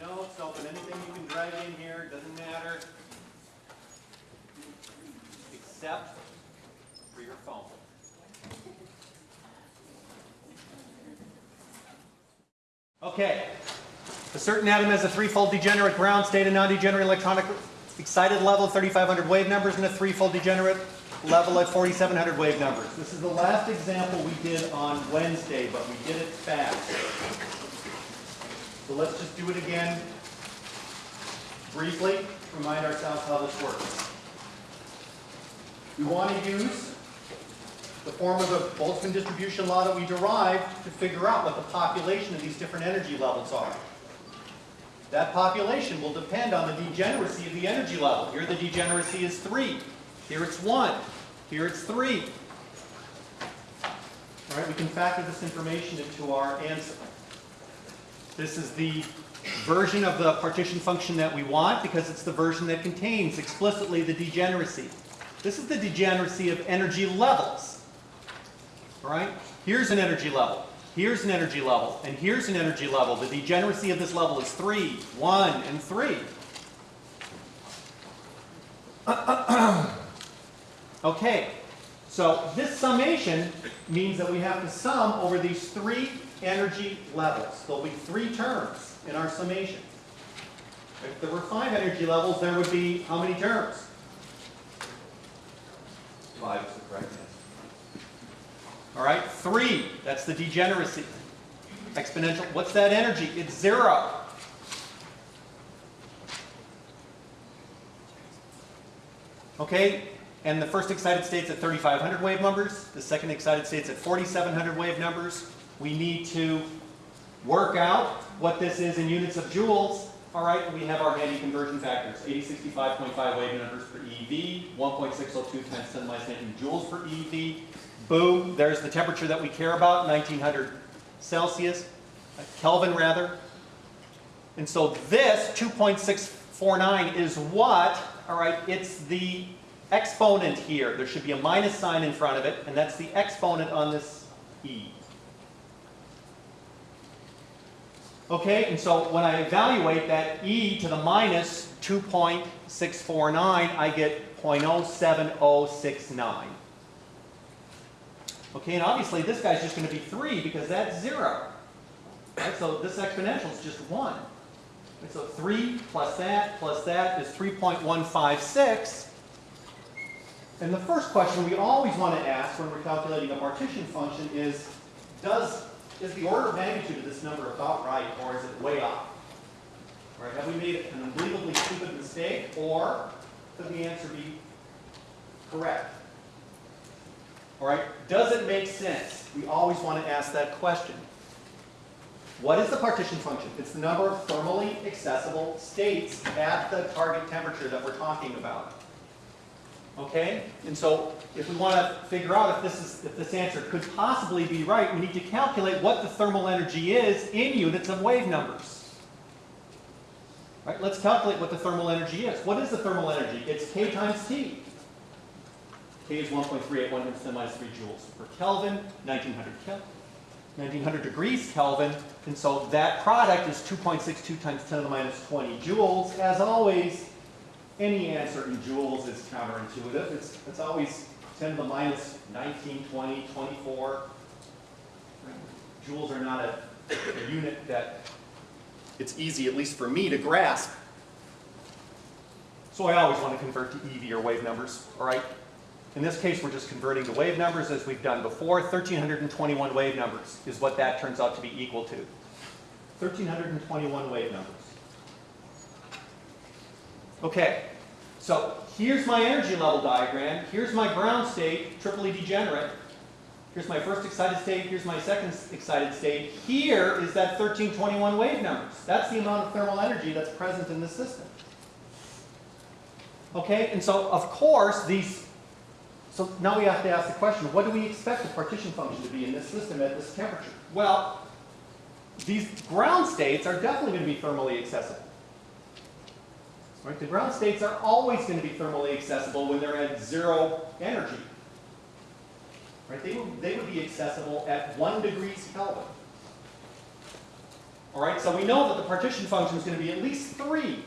notes, open anything you can drag in here, doesn't matter. Except for your phone. Okay. A certain atom has a threefold degenerate ground state, a non-degenerate electronic excited level, 3,500 wave numbers, and a threefold degenerate level at 4,700 wave numbers. This is the last example we did on Wednesday, but we did it fast. So let's just do it again briefly, remind ourselves how this works. We want to use the form of the Boltzmann distribution law that we derived to figure out what the population of these different energy levels are. That population will depend on the degeneracy of the energy level. Here the degeneracy is 3. Here it's 1. Here it's 3. All right, we can factor this information into our answer. This is the version of the partition function that we want because it's the version that contains explicitly the degeneracy. This is the degeneracy of energy levels. All right? Here's an energy level. Here's an energy level. And here's an energy level. The degeneracy of this level is 3, 1, and 3. okay. So this summation means that we have to sum over these three energy levels. There'll be three terms in our summation. If there were five energy levels, there would be how many terms? Five is the correct answer. All right, three, that's the degeneracy. Exponential, what's that energy? It's zero. Okay, and the first excited state's at 3,500 wave numbers. The second excited state's at 4,700 wave numbers. We need to work out what this is in units of joules. All right, we have our handy conversion factors. 8065.5 wave numbers per EV, 1.602 times 10 minus 19 joules per EV. Boom, there's the temperature that we care about, 1900 Celsius, uh, Kelvin rather. And so this 2.649 is what? All right, it's the exponent here. There should be a minus sign in front of it, and that's the exponent on this E. Okay, and so when I evaluate that e to the minus 2.649, I get 0.07069. Okay, and obviously this guy's just going to be 3 because that's 0. Right, so this exponential is just 1. Right, so 3 plus that plus that is 3.156. And the first question we always want to ask when we're calculating a partition function is, does is the order of magnitude of this number about right, or is it way off? Right? Have we made an unbelievably stupid mistake, or could the answer be correct? All right, does it make sense? We always want to ask that question. What is the partition function? It's the number of thermally accessible states at the target temperature that we're talking about. Okay? And so if we want to figure out if this, is, if this answer could possibly be right, we need to calculate what the thermal energy is in units of wave numbers. Right? Let's calculate what the thermal energy is. What is the thermal energy? It's K times T. K is 1.381 times 10 minus 3 joules per Kelvin, 1900 Kelvin. 1900 degrees Kelvin, and so that product is 2.62 times 10 to the minus 20 joules. As always, any answer in joules is counterintuitive. It's, it's always 10 to the minus 19, 20, 24. Joules are not a, a unit that it's easy, at least for me, to grasp. So I always want to convert to EV or wave numbers, all right? In this case, we're just converting to wave numbers as we've done before. 1,321 wave numbers is what that turns out to be equal to. 1,321 wave numbers. Okay, so here's my energy level diagram. Here's my ground state, triply degenerate. Here's my first excited state. Here's my second excited state. Here is that 1321 wave numbers. That's the amount of thermal energy that's present in this system. Okay, and so of course these, so now we have to ask the question, what do we expect the partition function to be in this system at this temperature? Well, these ground states are definitely going to be thermally accessible. Right? The ground states are always going to be thermally accessible when they're at zero energy. Right? They, would, they would be accessible at 1 degrees Kelvin. All right, so we know that the partition function is going to be at least 3.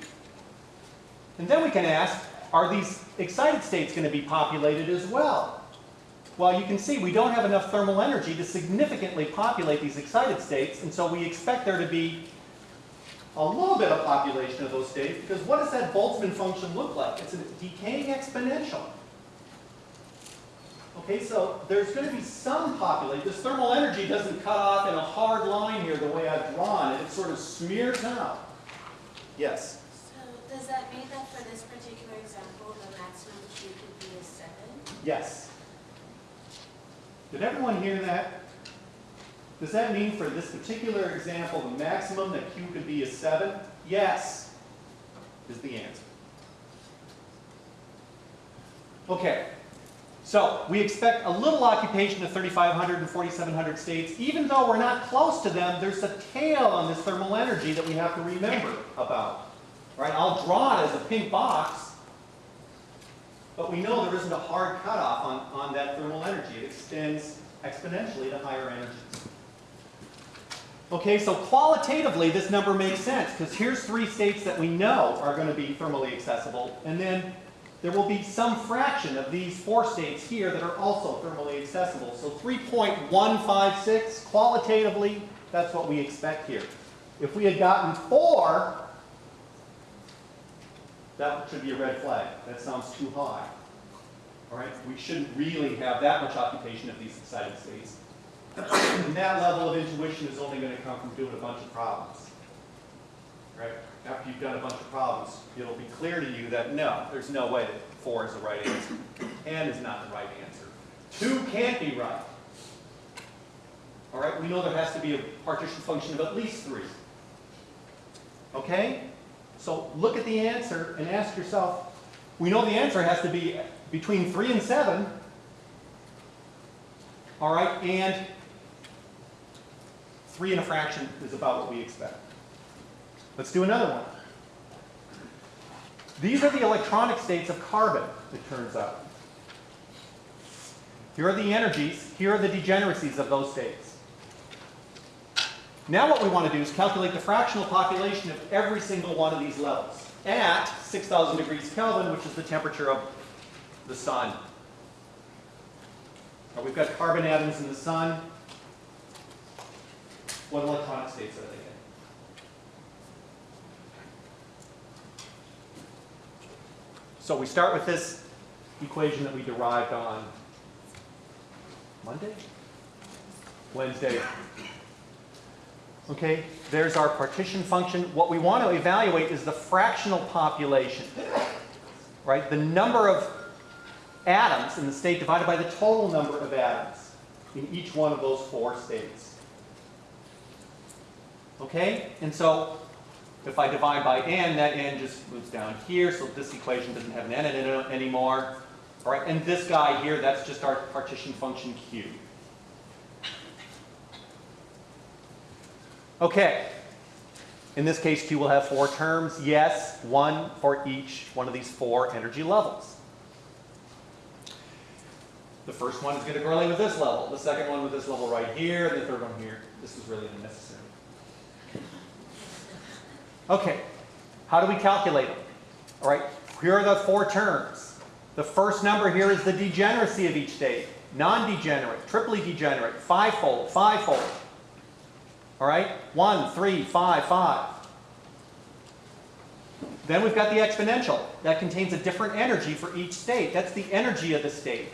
And then we can ask, are these excited states going to be populated as well? Well, you can see we don't have enough thermal energy to significantly populate these excited states, and so we expect there to be a little bit of population of those states, because what does that Boltzmann function look like? It's a decaying exponential. Okay, so there's going to be some population. This thermal energy doesn't cut off in a hard line here the way I've drawn it. It sort of smears out. Yes? So does that mean that for this particular example, the maximum Q could be a seven? Yes. Did everyone hear that? Does that mean for this particular example, the maximum that Q could be is 7? Yes, is the answer. Okay, so we expect a little occupation of 3,500 and 4,700 states. Even though we're not close to them, there's a tail on this thermal energy that we have to remember about. Right? I'll draw it as a pink box, but we know there isn't a hard cutoff on, on that thermal energy. It extends exponentially to higher energies. Okay, so qualitatively this number makes sense because here's three states that we know are going to be thermally accessible and then there will be some fraction of these four states here that are also thermally accessible. So 3.156 qualitatively, that's what we expect here. If we had gotten four, that should be a red flag. That sounds too high. All right, we shouldn't really have that much occupation of these excited states. And that level of intuition is only going to come from doing a bunch of problems. Right? After you've done a bunch of problems, it'll be clear to you that no, there's no way that four is the right answer. N is not the right answer. Two can't be right. All right, we know there has to be a partition function of at least three. Okay? So look at the answer and ask yourself, we know the answer has to be between 3 and 7. All right, and 3 and a fraction is about what we expect. Let's do another one. These are the electronic states of carbon, it turns out. Here are the energies, here are the degeneracies of those states. Now what we want to do is calculate the fractional population of every single one of these levels at 6,000 degrees Kelvin, which is the temperature of the sun. Now we've got carbon atoms in the sun. What electronic states are they in? So we start with this equation that we derived on Monday? Wednesday. Okay, there's our partition function. What we want to evaluate is the fractional population, right? The number of atoms in the state divided by the total number of atoms in each one of those four states. Okay, and so if I divide by n, that n just moves down here, so this equation doesn't have an n in it anymore. All right, and this guy here, that's just our partition function q. Okay. In this case, Q will have four terms. Yes, one for each one of these four energy levels. The first one is going to correlate with this level. The second one with this level right here. And the third one here. This is really unnecessary. Okay. How do we calculate them? All right. Here are the four terms. The first number here is the degeneracy of each state. Non-degenerate, triply degenerate, fivefold, fivefold. All right? One, three, five, five. Then we've got the exponential. That contains a different energy for each state. That's the energy of the state.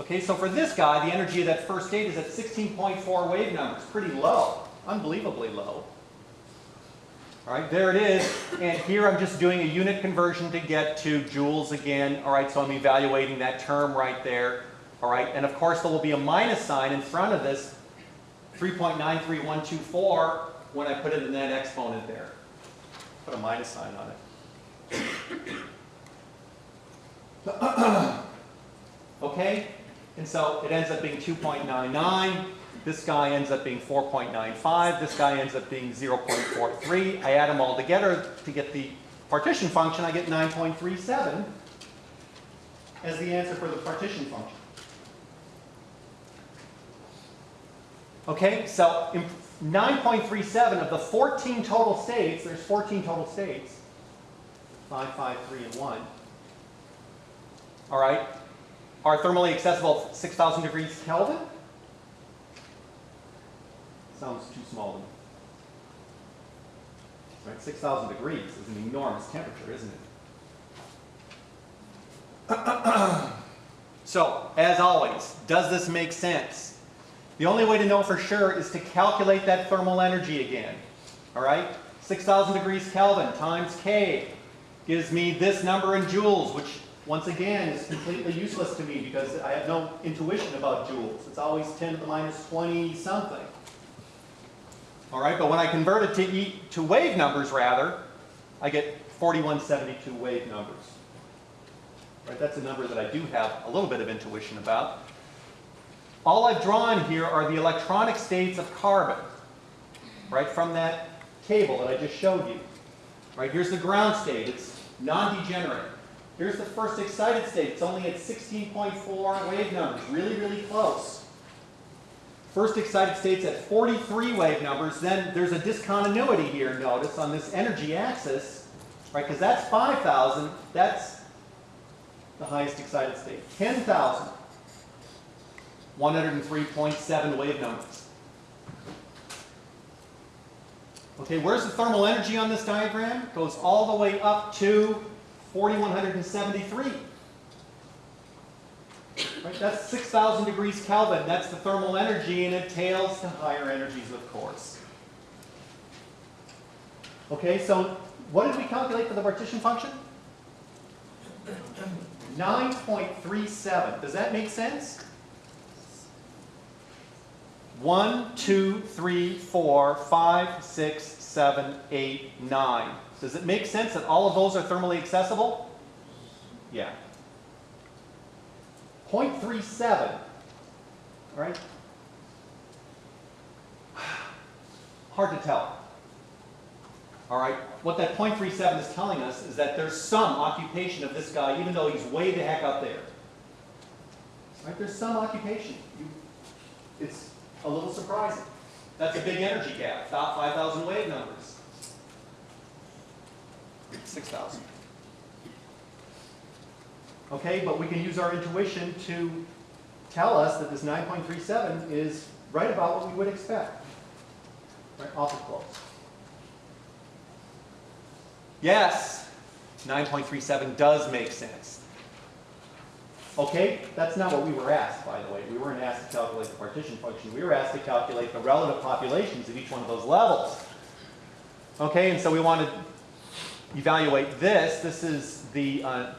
Okay, so for this guy, the energy of that first state is at 16.4 wave numbers. Pretty low. Unbelievably low. All right, there it is. And here I'm just doing a unit conversion to get to joules again. All right, so I'm evaluating that term right there. All right, and of course there will be a minus sign in front of this 3.93124 when I put it in that exponent there. Put a minus sign on it. okay? And so it ends up being 2.99. This guy ends up being 4.95. This guy ends up being 0.43. I add them all together to get the partition function. I get 9.37 as the answer for the partition function. Okay, so 9.37 of the 14 total states, there's 14 total states, 5, 5, 3, and 1, all right, are thermally accessible at 6,000 degrees Kelvin? Sounds too small to me. Right, 6,000 degrees is an enormous temperature, isn't it? So, as always, does this make sense? The only way to know for sure is to calculate that thermal energy again. All right? 6,000 degrees Kelvin times K gives me this number in joules, which once again is completely useless to me because I have no intuition about joules. It's always 10 to the minus 20 something. All right, but when I convert it to, e, to wave numbers rather, I get 4172 wave numbers. Right, that's a number that I do have a little bit of intuition about. All I've drawn here are the electronic states of carbon, right, from that table that I just showed you. Right, here's the ground state, it's non-degenerate. Here's the first excited state, it's only at 16.4 wave numbers, really, really close. First excited state's at 43 wave numbers, then there's a discontinuity here, notice, on this energy axis, right, because that's 5,000, that's the highest excited state. 10,000. 103.7 wave numbers. Okay, where's the thermal energy on this diagram? Goes all the way up to 4,173. Right, that's 6,000 degrees Kelvin. That's the thermal energy, and it tails to higher energies, of course. Okay, so what did we calculate for the partition function? 9.37. Does that make sense? 1, 2, 3, 4, 5, 6, 7, 8, 9. Does it make sense that all of those are thermally accessible? Yeah. 0.37. All right? Hard to tell. All right, what that .37 is telling us is that there's some occupation of this guy, even though he's way the heck up there. Right, there's some occupation. You, it's a little surprising. That's a big energy gap, about 5,000 wave numbers. 6,000. Okay, but we can use our intuition to tell us that this 9.37 is right about what we would expect. Right, awful close. Yes, 9.37 does make sense. Okay, that's not what we were asked, by the way. We weren't asked to calculate the partition function. We were asked to calculate the relative populations of each one of those levels. Okay, and so we want to evaluate this. This is the uh,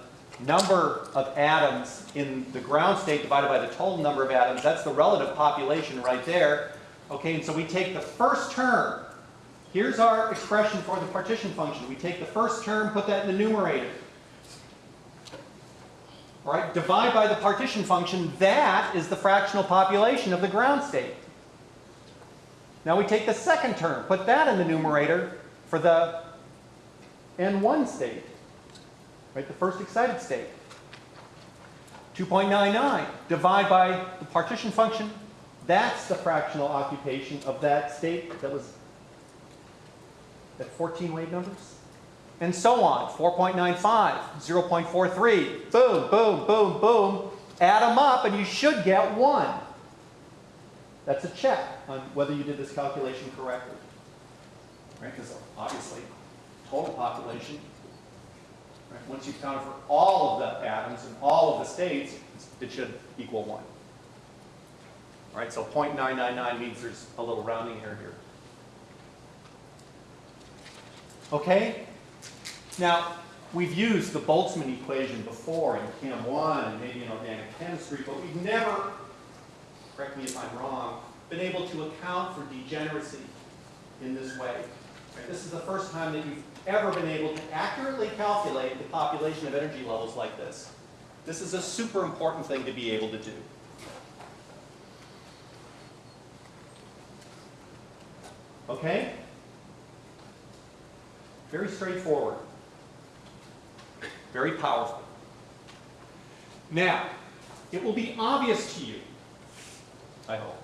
number of atoms in the ground state divided by the total number of atoms. That's the relative population right there. Okay, and so we take the first term Here's our expression for the partition function. We take the first term, put that in the numerator. All right, divide by the partition function. That is the fractional population of the ground state. Now we take the second term, put that in the numerator for the N1 state. Right, the first excited state. 2.99. Divide by the partition function. That's the fractional occupation of that state that was at 14 wave numbers? And so on, 4.95, 0.43, boom, boom, boom, boom. Add them up and you should get one. That's a check on whether you did this calculation correctly. Right, because obviously, total population, right, once you've counted for all of the atoms and all of the states, it should equal one. All right, so 0.999 means there's a little rounding error here. Okay? Now, we've used the Boltzmann equation before in Chem 1 and maybe in organic chemistry, but we've never, correct me if I'm wrong, been able to account for degeneracy in this way. This is the first time that you've ever been able to accurately calculate the population of energy levels like this. This is a super important thing to be able to do. Okay? Very straightforward. Very powerful. Now, it will be obvious to you, I hope,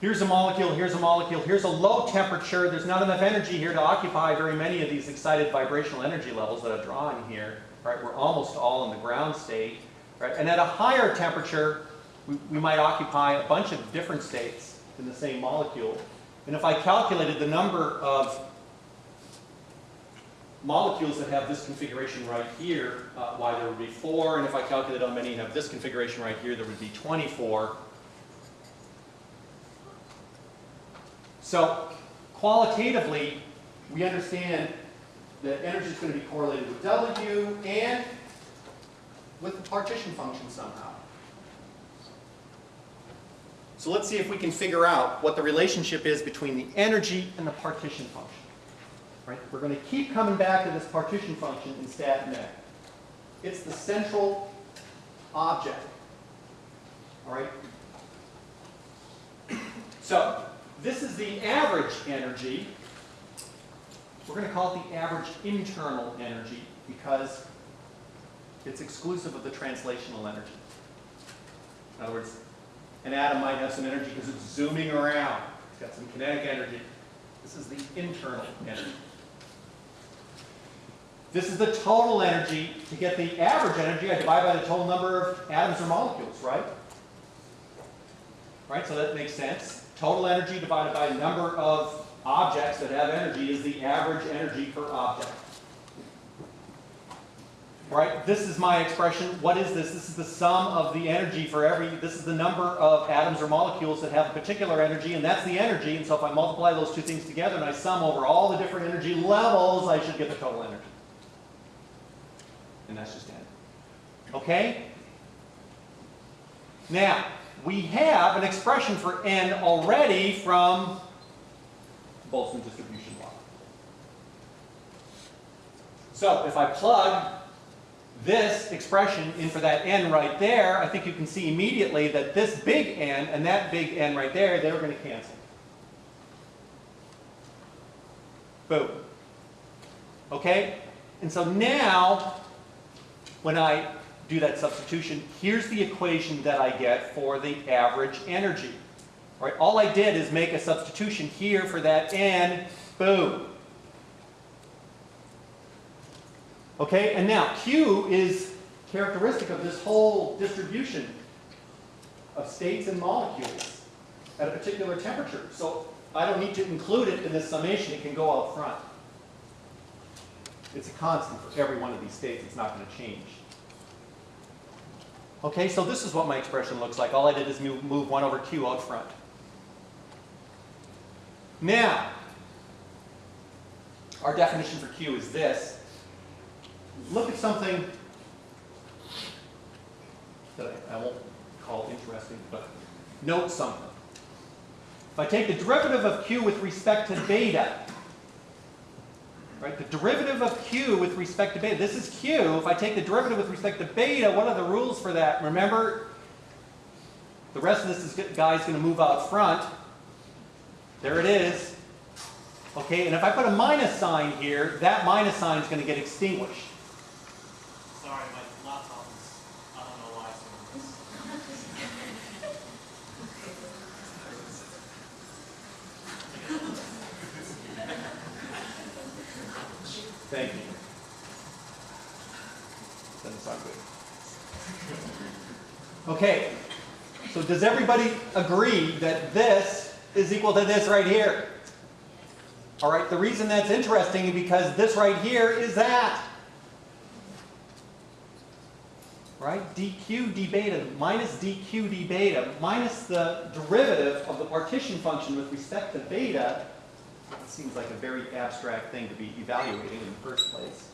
Here's a molecule, here's a molecule, here's a low temperature. There's not enough energy here to occupy very many of these excited vibrational energy levels that I've drawn here. Right? We're almost all in the ground state. Right? And at a higher temperature, we, we might occupy a bunch of different states in the same molecule. And if I calculated the number of molecules that have this configuration right here, uh, why there would be four, and if I calculate how many have this configuration right here, there would be 24. So qualitatively, we understand that energy is going to be correlated with W and with the partition function somehow. So let's see if we can figure out what the relationship is between the energy and the partition function. Right? We're going to keep coming back to this partition function in stat mech. It's the central object. All right? So, this is the average energy. We're going to call it the average internal energy because it's exclusive of the translational energy. In other words, an atom might have some energy because it's zooming around. It's got some kinetic energy. This is the internal energy. This is the total energy. To get the average energy, I divide by the total number of atoms or molecules, right? Right, so that makes sense. Total energy divided by number of objects that have energy is the average energy per object. Right, this is my expression. What is this? This is the sum of the energy for every, this is the number of atoms or molecules that have a particular energy, and that's the energy. And so if I multiply those two things together and I sum over all the different energy levels, I should get the total energy. And that's just n. Okay? Now, we have an expression for n already from Boltzmann distribution law. So if I plug this expression in for that n right there, I think you can see immediately that this big N and that big N right there, they're going to cancel. Boom. Okay? And so now, when I do that substitution, here's the equation that I get for the average energy. Right? All I did is make a substitution here for that N, boom. Okay, and now Q is characteristic of this whole distribution of states and molecules at a particular temperature. So I don't need to include it in this summation, it can go out front. It's a constant for every one of these states, it's not going to change. Okay, so this is what my expression looks like. All I did is move, move 1 over q out front. Now, our definition for q is this. Look at something that I, I won't call interesting, but note something. If I take the derivative of q with respect to beta, right, the derivative of q with respect to beta, this is q. If I take the derivative with respect to beta, what are the rules for that? Remember, the rest of this is, guy's going to move out front. There it is. Okay, and if I put a minus sign here, that minus sign is going to get extinguished. Sorry, my laptop is, I don't know why it's doing this. Thank you. Doesn't sound good. Okay, so does everybody agree that this is equal to this right here? All right, the reason that's interesting is because this right here is that. Right? dq d beta minus dq d beta minus the derivative of the partition function with respect to beta it seems like a very abstract thing to be evaluating in the first place.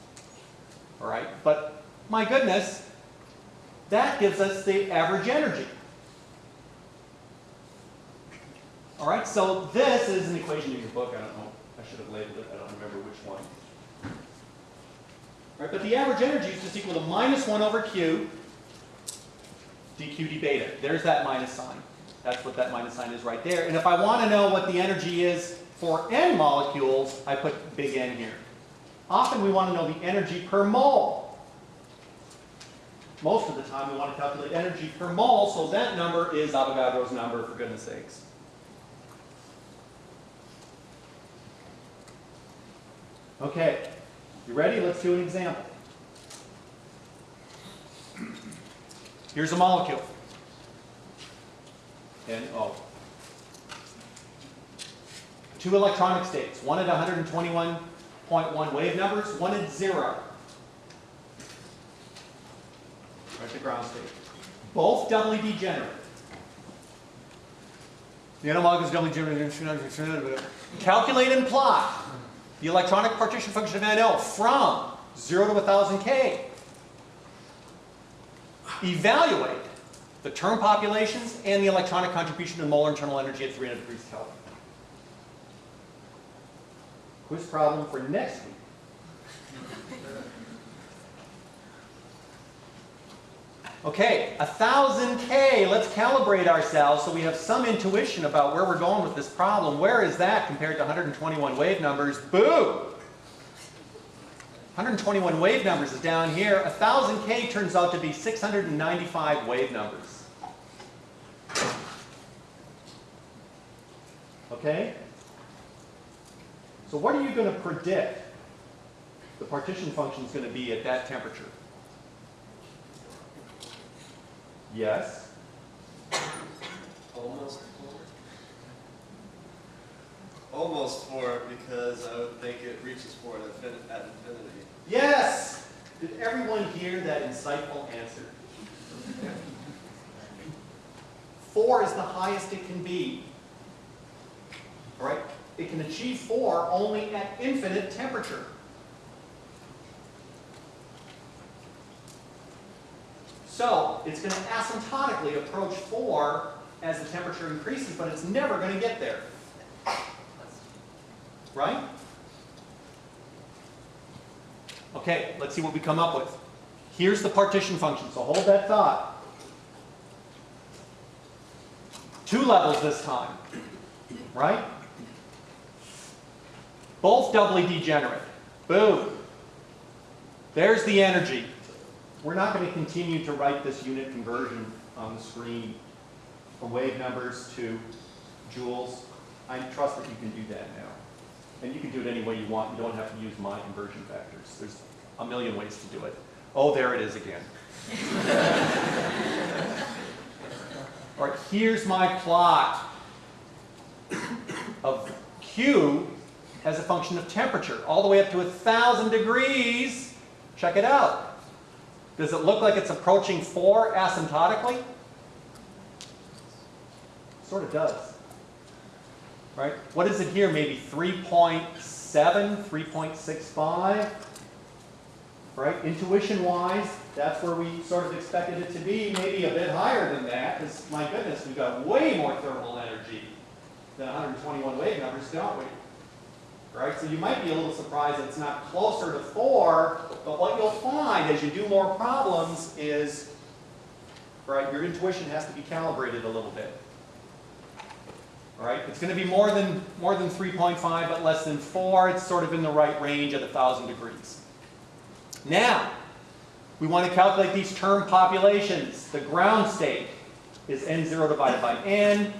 All right, but my goodness, that gives us the average energy. All right, so this is an equation in your book. I don't know. I should have labeled it. I don't remember which one. All right, but the average energy is just equal to minus 1 over q dq d beta. There's that minus sign. That's what that minus sign is right there. And if I want to know what the energy is for n molecules, I put big N here. Often we want to know the energy per mole most of the time we want to calculate energy per mole, so that number is Avogadro's number, for goodness sakes. Okay, you ready? Let's do an example. Here's a molecule. NO. Two electronic states, one at 121.1 wave numbers, one at zero. The ground state. Both doubly degenerate. The analog is doubly degenerate. Calculate and plot the electronic partition function of NO from 0 to 1000 K. Evaluate the term populations and the electronic contribution to molar internal energy at 300 degrees Kelvin. Quiz problem for next week. Okay, 1000 K, let's calibrate ourselves so we have some intuition about where we're going with this problem. Where is that compared to 121 wave numbers? Boo! 121 wave numbers is down here. 1000 K turns out to be 695 wave numbers. Okay? So what are you going to predict the partition function is going to be at that temperature? Yes. Almost four. Almost four because I would think it reaches four at infinity. Yes! Did everyone hear that insightful answer? Four is the highest it can be. All right? It can achieve four only at infinite temperature. So it's going to asymptotically approach four as the temperature increases, but it's never going to get there. Right? Okay, let's see what we come up with. Here's the partition function, so hold that thought. Two levels this time, right? Both doubly degenerate. Boom. There's the energy. We're not going to continue to write this unit conversion on the screen from wave numbers to joules. I trust that you can do that now. And you can do it any way you want. You don't have to use my conversion factors. There's a million ways to do it. Oh, there it is again. All right, here's my plot of Q as a function of temperature, all the way up to 1,000 degrees. Check it out. Does it look like it's approaching 4 asymptotically? Sort of does. Right? What is it here? Maybe 3.7, 3.65? Right? Intuition-wise, that's where we sort of expected it to be. Maybe a bit higher than that, because my goodness, we've got way more thermal energy than 121 wave numbers, don't we? Right? So you might be a little surprised that it's not closer to 4, but what you'll find as you do more problems is, right, your intuition has to be calibrated a little bit. All right, it's going to be more than, more than 3.5, but less than 4. It's sort of in the right range at 1,000 degrees. Now, we want to calculate these term populations. The ground state is n0 divided by n.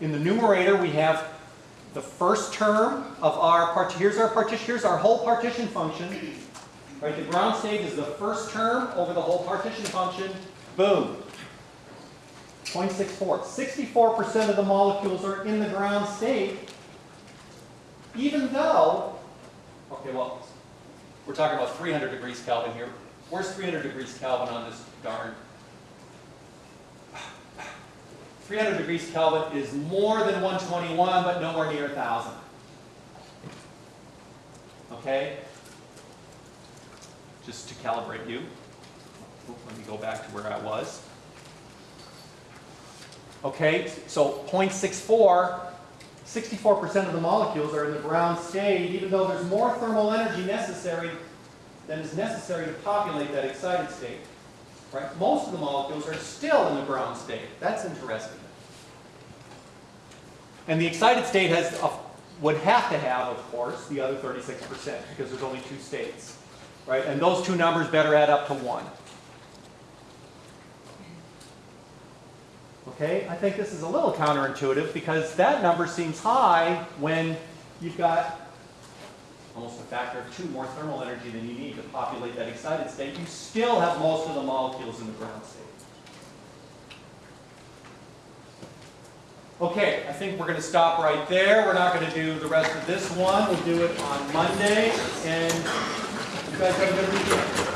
In the numerator, we have the first term of our part. Here's our partition. Here's our whole partition function. Right, the ground state is the first term over the whole partition function. Boom. 0.64. 64% of the molecules are in the ground state, even though, okay, well, we're talking about 300 degrees Kelvin here. Where's 300 degrees Kelvin on this darn? 300 degrees Kelvin is more than 121, but nowhere near 1,000. Okay? Just to calibrate you. Oh, let me go back to where I was. Okay, so 0.64, 64% of the molecules are in the ground state, even though there's more thermal energy necessary than is necessary to populate that excited state. Right? Most of the molecules are still in the ground state. That's interesting. And the excited state has a, would have to have, of course, the other 36% because there's only two states. Right? And those two numbers better add up to 1. Okay, I think this is a little counterintuitive because that number seems high when you've got almost a factor of two more thermal energy than you need to populate that excited state, you still have most of the molecules in the ground state. Okay, I think we're going to stop right there. We're not going to do the rest of this one. We'll do it on Monday, and you guys have a good weekend.